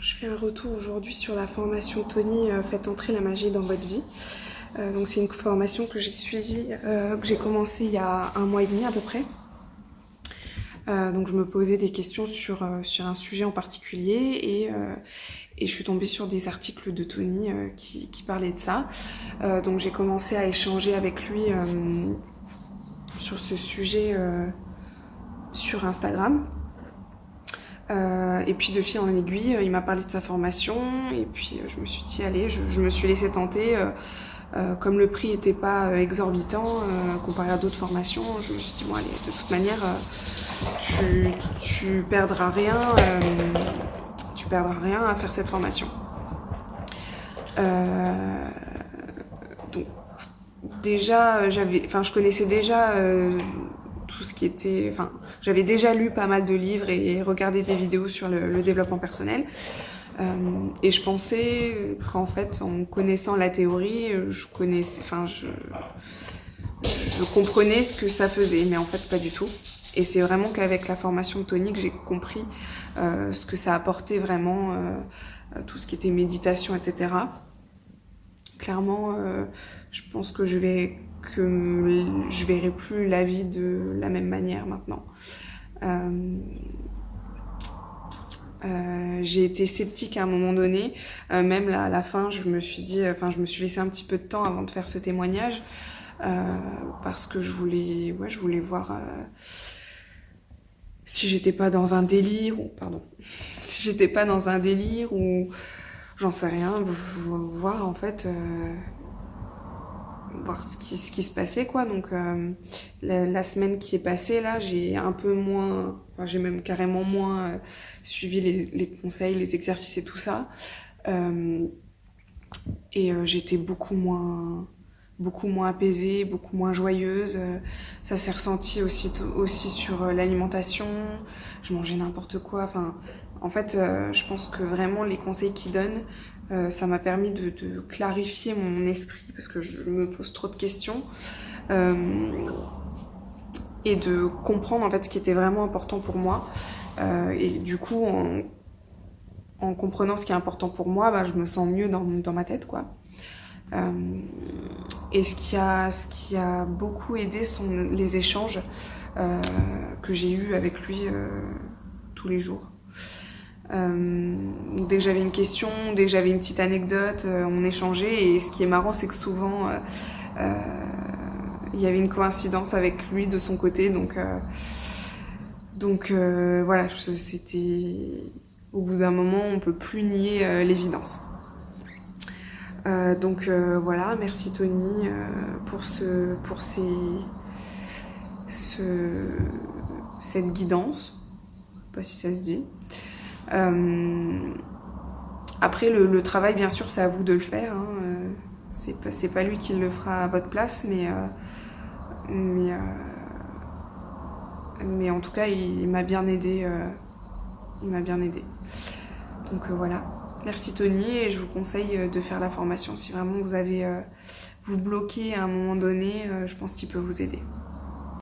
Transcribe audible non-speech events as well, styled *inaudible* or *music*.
je fais un retour aujourd'hui sur la formation Tony euh, Faites entrer la magie dans votre vie. Euh, donc c'est une formation que j'ai suivie, euh, que j'ai commencé il y a un mois et demi à peu près. donc je me posais des questions sur, sur un sujet en particulier et, et, je suis tombée sur des articles de Tony qui, qui, parlaient de ça. donc j'ai commencé à échanger avec lui sur ce sujet sur Instagram. Euh, et puis de fil en aiguille, euh, il m'a parlé de sa formation et puis euh, je me suis dit allez, je, me suis laissé tenter. comme le prix n'était pas exorbitant comparé à d'autres formations, je me suis dit bon allez, de toute manière, tu, tu perdras rien, tu perdras rien à faire cette formation. donc déjà, j'avais, enfin je connaissais déjà tout ce qui était... Enfin, j'avais déjà lu pas mal de livres et regardé des vidéos sur le, développement personnel. Euh, et je pensais qu'en fait, en connaissant la théorie, je connaissais... Enfin, je, je comprenais ce que ça faisait, mais en fait, pas du tout. Et c'est vraiment qu'avec la formation tonique, j'ai compris euh, ce que ça apportait vraiment, euh, tout ce qui était méditation, etc. Clairement, je pense que je vais que je verrai plus la vie de la même manière maintenant. Euh, euh, j'ai été sceptique à un moment donné, euh, même là, à la fin, je me suis dit, enfin, je me suis laissé un petit peu de temps avant de faire ce témoignage parce que je voulais, ouais, je voulais voir si j'étais pas dans un délire ou pardon, *laughs* si j'étais pas dans un délire ou j'en sais rien, voir en fait ce qui, ce qui se passait quoi. Donc euh, la, semaine qui est passée là j'ai un peu moins enfin, j'ai même carrément moins euh, suivi les, les, conseils les exercices et tout ça. Euh, et j'étais beaucoup moins beaucoup moins apaisée beaucoup moins joyeuse. Ça s'est ressenti aussi aussi sur l'alimentation. Je mangeais n'importe quoi. Enfin en fait je pense que vraiment les conseils qu'ils donnent euh, ça m'a permis de, clarifier mon esprit parce que je me pose trop de questions euh, et de comprendre en fait ce qui était vraiment important pour moi. Euh, et du coup, en, en, comprenant ce qui est important pour moi, bah, je me sens mieux dans, dans ma tête, quoi. Et ce qui, a, ce qui a beaucoup aidé sont les échanges que j'ai eus avec lui tous les jours. Euh, dès que j'avais une question, dès que j'avais une petite anecdote, euh, on échangeait. Et ce qui est marrant, c'est que souvent, euh, il y avait une coïncidence avec lui de son côté. Donc, donc voilà, c'était... Au bout d'un moment, on peut plus nier l'évidence. donc voilà, merci Tony pour ce, pour ces, ce, cette guidance. Je sais pas si ça se dit. Euh, après, le, travail, bien sûr, c'est à vous de le faire. Hein. Euh, c'est pas, lui qui le fera à votre place, mais, euh, mais, mais en tout cas, il, m'a bien aidé. il m'a bien aidé. Donc voilà. Merci Tony et je vous conseille de faire la formation si vraiment vous avez vous bloqué à un moment donné, je pense qu'il peut vous aider.